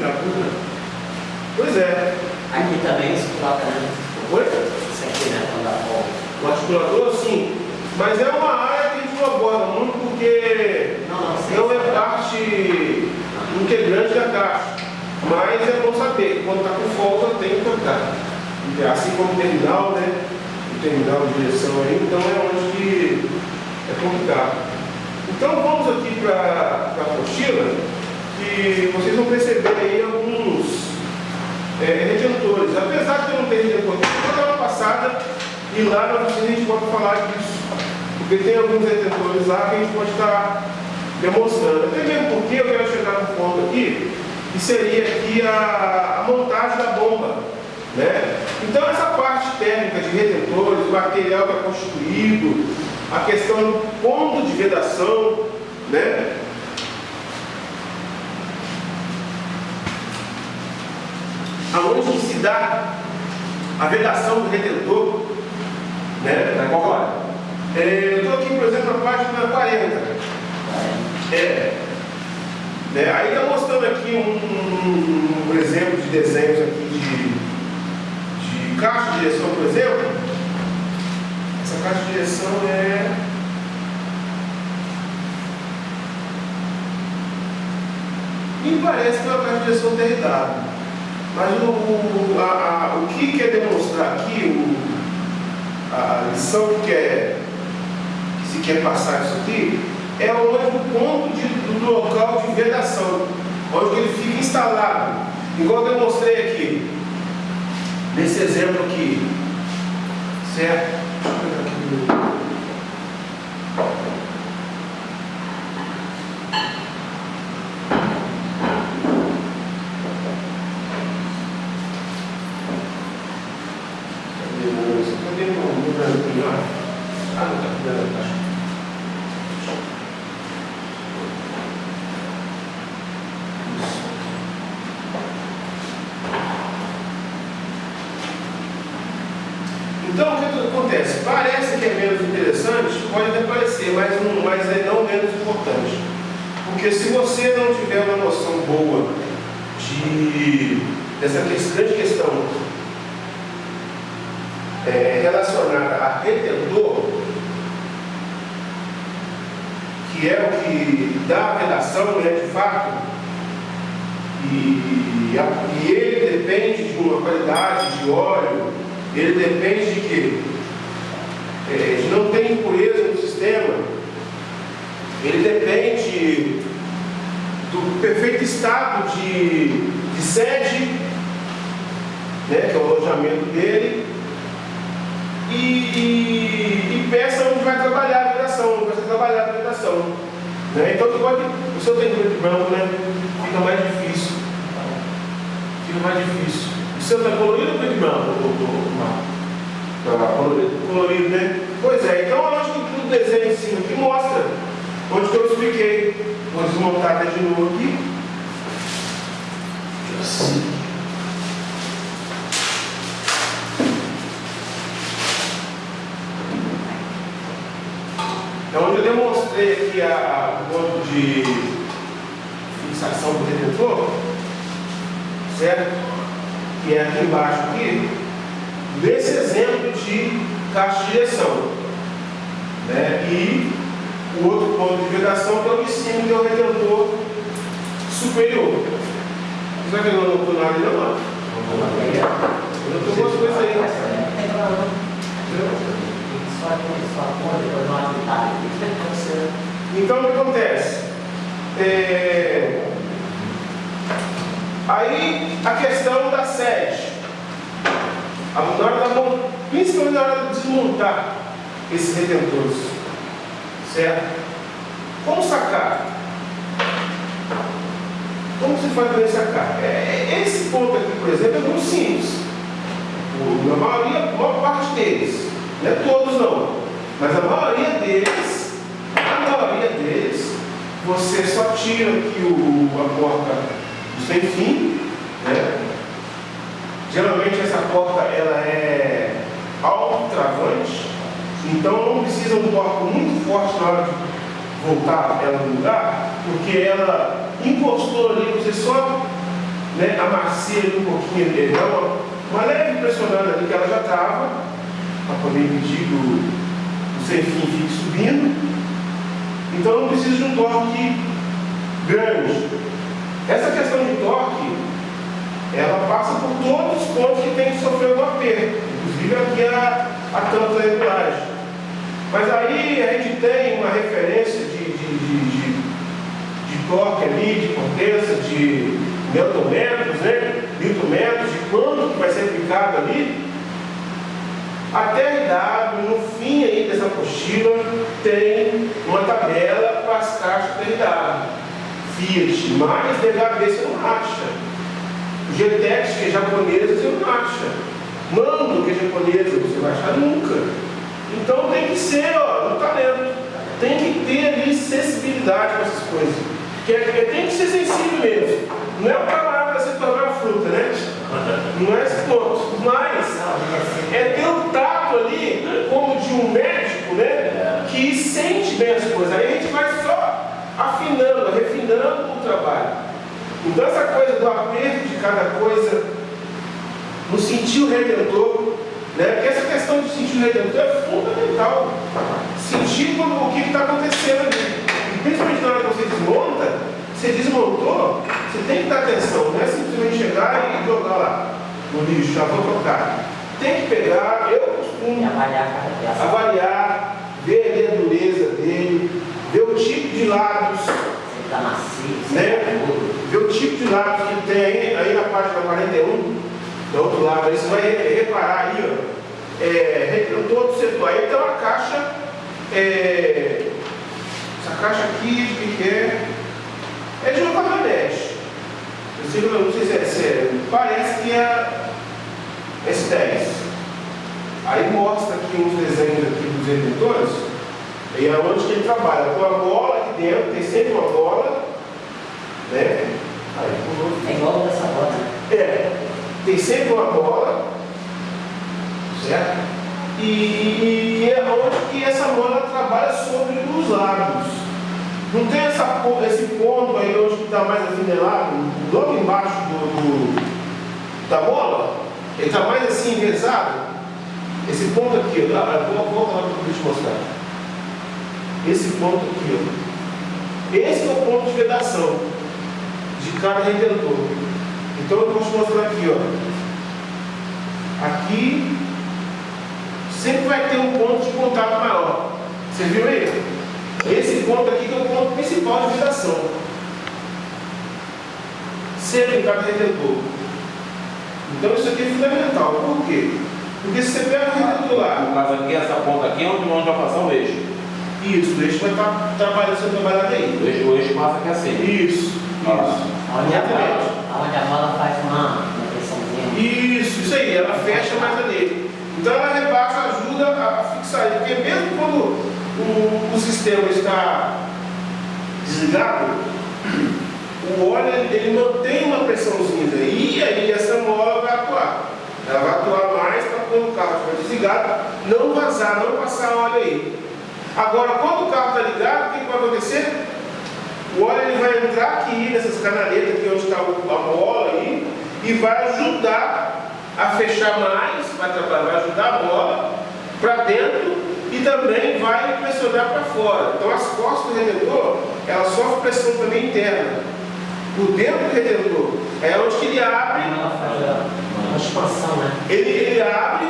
Já, pois é. Aqui também se coloca, né? Oi? Isso aqui, né? Quando dá folga. O articulador, sim. Mas é uma área que a gente não aborda muito porque Não, não, sei. não é parte integrante da caixa. Mas é bom saber que quando está com folga tem que tocar. Assim como o terminal, né? O terminal de direção aí, então é onde que é complicado. Então vamos aqui para a apostila, que vocês vão perceber aí alguns é, retentores. Apesar de eu não ter vou dar uma passada e lá na oficina a gente pode falar disso. Porque tem alguns retentores lá que a gente pode estar demonstrando. Até mesmo porque eu quero chegar no ponto aqui, que seria aqui a, a montagem da bomba. Né? Então essa parte técnica de retentores, o material que é constituído, a questão do ponto de vedação, né? Aonde se dá a vedação do retentor, né? Tá qual hora? É, eu estou aqui, por exemplo, na página 40. É. Né? Aí está mostrando aqui um, um exemplo de desenhos aqui de, de caixa de direção, por exemplo. Essa caixa de direção é. Me parece que é uma caixa de direção derridada. Mas o, a, a, o que quer demonstrar aqui, o, a lição que, quer, que se quer passar isso aqui, é o ponto de, do local de vedação, onde ele fica instalado. Igual eu demonstrei aqui, nesse exemplo aqui. Certo? Deixa eu pegar aqui no- Cadê o moço? Cadê o meu branquinho? ó? Ah, não tá cuidando, tá. Então, o que que acontece? Parece que é menos interessante, pode até parecer, mas, não, mas é não menos importante. Porque se você não tiver uma noção boa de, dessa grande questão é, relacionada a retentor, que é o que dá a redação, né, de fato, e, e ele depende de uma qualidade de óleo, ele depende de quê? De não ter impureza no sistema, ele depende do perfeito estado de, de sede, né, que é o alojamento dele, e, e, e peça onde vai trabalhar a vedação, onde vai ser a vedação. Né? Então, pode, o seu tem branco, né? fica mais difícil. Fica mais difícil. O seu está colorido ou preto e branco? Marco? Colorido. colorido, né? Pois é, então eu acho que o desenho em cima aqui mostra onde que eu expliquei. Vou desmontar até de novo aqui. É onde eu demonstrei aqui a, a- o ponto de fixação do retentor, certo? Que é aqui embaixo aqui, desse exemplo de caixa direção. Né? E o outro ponto de que é o cima, que é o retentor superior. Será que eu não estou nada ali não? Eu estou com as coisas aí. Não não. Não. Então o que acontece? É, Aí a questão da sede. A- hora da mon- Principalmente na hora de desmontar esses retentores. Certo? Como sacar? Como se faz para sacar? É, é- esse ponto aqui, por exemplo, é muito simples. A maioria, a maior parte deles, não é todos não, mas a maioria deles, a maioria deles, você só tira aqui o, a porta do sem fim, né? Geralmente essa porta ela é autotravante, então não precisa um torque muito forte na hora de voltar ela no lugar, porque ela encostou ali, você só né, amacia ele um pouquinho, dá uma, uma leve pressionada ali que ela já estava, para poder impedir que o, o sem fim fique subindo. Então não precisa de um torque grande. Essa questão de torque, ela passa por todos os pontos que tem que sofrer o aperto, inclusive aqui a, a da regulagem. Mas aí a gente tem uma referência de, de, de, de, de ali, de potência, de newtonmetros, né? Newtonmetros, de quanto que vai ser aplicado ali. A TRW, no fim aí dessa apostila, tem uma tabela para as caixas TRW. Fiat, mais DHB você não acha. GTX, que é japonesa, você não acha. Mando, que é japonesa, você vai achar nunca. Então tem que ser, ó, no talento. Tem que ter ali sensibilidade com essas coisas. Que é, tem que ser sensível mesmo. Não é o camarada se tornar fruta, né? Não é esse ponto. Mas é ter um tato ali, como de um médico, né? Que sente bem as coisas. Aí a gente vai só afinando, refinando o trabalho. Então essa coisa do aperto de cada coisa, no sentido redentor, né? Porque essa questão de sentir o redentor é fundamental. Sentir o que está acontecendo ali. E principalmente na hora que você desmonta, você desmontou, você tem que dar atenção, não é simplesmente chegar e jogar lá no lixo, já vou trocar. Tem que pegar, eu costumo avaliar. Avaliar, ver ali a dureza dele, ver o tipo de lábios. Se está macio, né? Ver o tipo de lábios que tem aí, aí na página 41 do outro lado, aí você vai reparar aí, ó, é, todo o setor. Aí tem uma caixa, é, essa caixa aqui, que é, é de uma caminhonete. Eu não sei se é sério, parece que é S10. Aí mostra aqui uns desenhos aqui dos editores, e é onde que ele trabalha, com a bola aqui dentro, tem sempre uma bola, né? É igual dessa bota. É tem sempre uma bola, certo? E, e é onde que essa bola trabalha sobre os lados. Não tem essa, esse ponto aí onde está mais afinelado, logo embaixo do, do da bola? Ele está mais assim envezado? Esse ponto aqui, ó, volta lá para te mostrar. Esse ponto aqui, ó. Esse é o ponto de vedação de cada redentor. Então eu vou te mostrar aqui, ó. Aqui sempre vai ter um ponto de contato maior. Você viu aí? Esse ponto aqui que é o ponto principal de vibração. Sempre em cada redentor. Então isso aqui é fundamental. Por quê? Porque se você pega o redentor lá. No caso aqui, essa ponta aqui é onde, onde vai passar o eixo. Isso, o eixo vai estar trabalhando, sendo trabalhado aí. O eixo, o eixo passa aqui assim. Isso, isso. Onde a, onde a bola faz uma, uma pressãozinha. Isso, isso aí, ela fecha mais ali. Então ela rebaixa, ajuda a, fixar ele, porque mesmo quando o, o sistema está desligado, o óleo ele mantém uma pressãozinha e aí essa mola vai atuar. Ela vai atuar mais para quando o carro estiver desligado, não vazar, não passar óleo aí. Agora, quando o carro está ligado, o que vai acontecer? O óleo ele vai entrar aqui nessas canaletas aqui onde está a bola aí e vai ajudar a fechar mais, vai, vai ajudar a bola para dentro e também vai pressionar para fora. Então as costas do redentor, ela sofre pressão também interna. Por dentro do redentor é onde ele abre. Uma expansão, né? Ele, ele abre,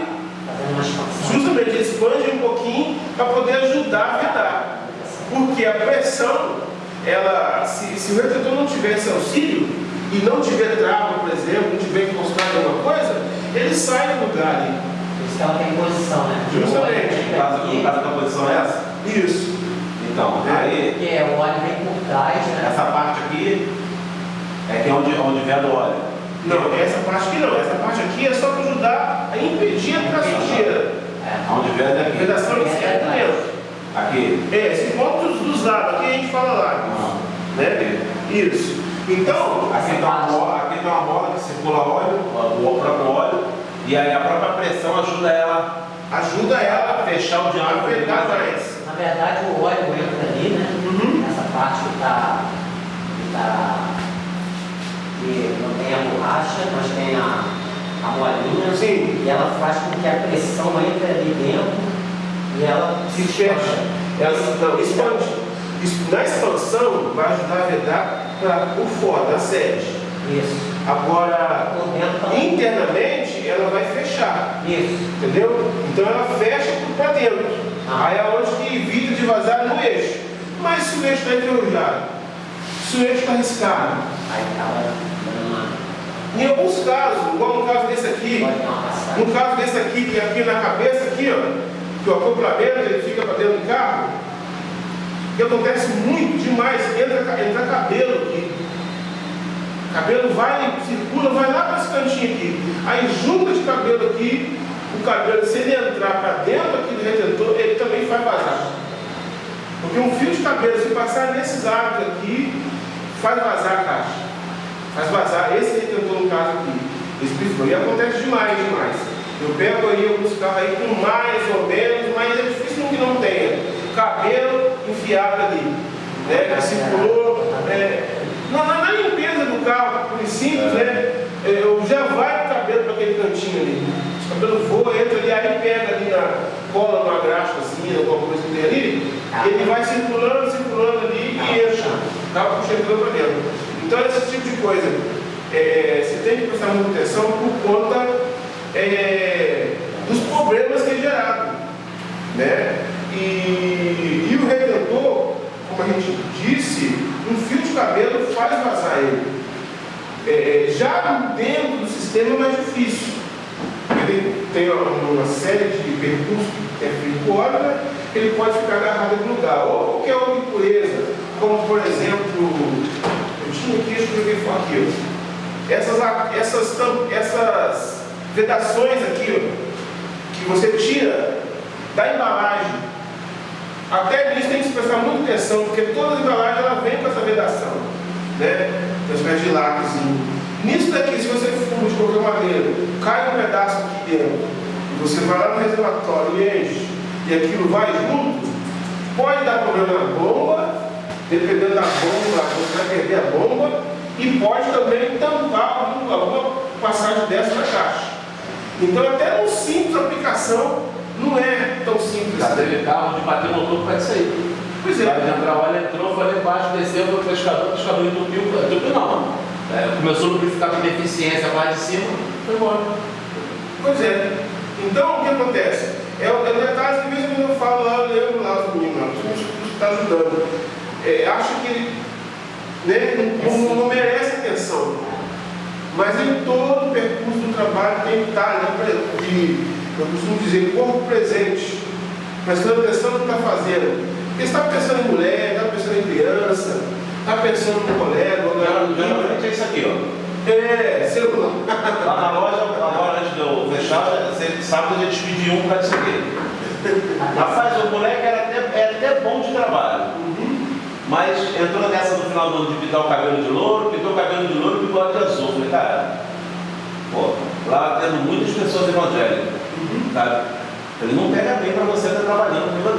justamente ele expande um pouquinho para poder ajudar a vedar. Porque a pressão ela, se, se o retentor não tiver esse auxílio e não tiver trava, por exemplo, não tiver encostado em alguma coisa, ele sai do lugar ali. Por isso que ela tem posição, né? Justamente. No caso, da posição é essa? Isso. Então, é. aí. Porque o óleo vem por trás, né? Essa parte aqui é que é onde, onde vem do óleo. Não, essa parte aqui não. Essa parte aqui é só para ajudar a impedir a sujeira. É. Onde vem é daqui. Vedação esquerda dentro. Aqui. É, esse ponto dos, dos lados, aqui a gente fala lá. Ah. Né? Isso. Então, aqui tem uma bola, aqui tem uma bola que circula óleo, o próprio óleo, e aí a própria pressão ajuda ela. Ajuda ela a fechar o diâmetro mais. Na verdade o óleo entra ali, né? Uhum. Nessa parte que está. Que, tá, que não tem a caixa, nós tem a, a molinha, Sim. e ela faz com que a pressão entre ali dentro e ela Se fecha. Ela não, expande. Na expansão, vai ajudar a vedar para por fora, da sede. Isso. Agora, também. internamente, ela vai fechar. Isso. Entendeu? Então ela fecha para dentro. Ah. Aí é onde que evita de vazar no eixo. Mas se o eixo está enferrujado, se o eixo está riscado, Aí uma. em alguns casos, igual no caso desse aqui, no caso desse aqui, que é aqui na cabeça, aqui, ó, que o acoplamento ele fica para dentro do carro, que acontece muito demais, entra, entra cabelo aqui. Cabelo vai, circula, vai lá para esse cantinho aqui. Aí junta de cabelo aqui, o cabelo, se ele entrar para dentro aqui do retentor, ele também vai vazar. Porque um fio de cabelo, se passar nesses árvores aqui, faz vazar a caixa. Faz vazar esse retentor no caso aqui. Esse. E acontece demais, demais. Eu pego aí alguns carros aí com mais ou menos, mas é difícil que não tenha. Cabelo enfiado ali. Né? Que circulou. É, na, na- limpeza do carro, por simples, né? é, Eu já vai o cabelo para aquele cantinho ali. O cabelo voa, entra ali, aí pega ali na cola, numa graxa assim, alguma coisa que tem ali, e ele vai circulando, circulando ali e entra. Acaba puxando para dentro. Então esse tipo de coisa, é, você tem que prestar muita atenção por conta é, dos problemas que é gerado. Né? E, e o retentor, como a gente disse, um fio de cabelo faz vazar ele. É, é, já dentro do sistema é mais difícil. Ele tem uma, uma série de percursos que é feito por ele pode ficar agarrado em algum lugar. Ou qualquer outra impureza, como por exemplo, eu tinha aqui, deixa eu ver aqui, essas, essas, essas vedações aqui, ó, que você tira da embalagem. Até nisso tem que se prestar muita atenção, porque toda a embalagem ela vem com essa vedação, né? Uma espécie de lacrezinho. Nisso daqui, se você fuma de qualquer maneira, cai um pedaço aqui dentro, e você vai lá no reservatório e enche, e aquilo vai junto, pode dar problema na bomba, dependendo da bomba, você vai perder a bomba, e pode também tampar algum- alguma passagem dessa na caixa. Então, até uma simples aplicação não é tão simples Já assim. teve carro de bater motor para isso aí. Pois Vai é. entrar, o óleo entrou, foi lá embaixo, desceu para o pescador, o pescador entupiu, entupiu não. É, começou a lubrificar com deficiência lá de cima, foi embora. Pois é. Então, o que acontece? É, o- é um detalhe que, quando eu falo lá, eu lembro lá os meninos, que está ajudando. É, acho que né, não- não merece atenção. Mas em todo o percurso do trabalho tem que estar, pre- de, eu costumo dizer, corpo presente, prestando atenção no que está fazendo. Porque está pensando em mulher, está pensando em criança, está pensando no colega, na Geralmente é isso aqui, ó. É, celular. Lá na loja, agora antes de eu fechar, você sabe que a gente pediu um para isso aqui. Rapaz, o moleque era até, é até bom de trabalho. Mas entrou nessa no final do ano de pintar o cabelo de louro, pintou o cabelo de louro e bigode azul. Falei, cara, pô, lá tendo muitas pessoas evangélicas, sabe? Ele não pega bem para você estar trabalhando com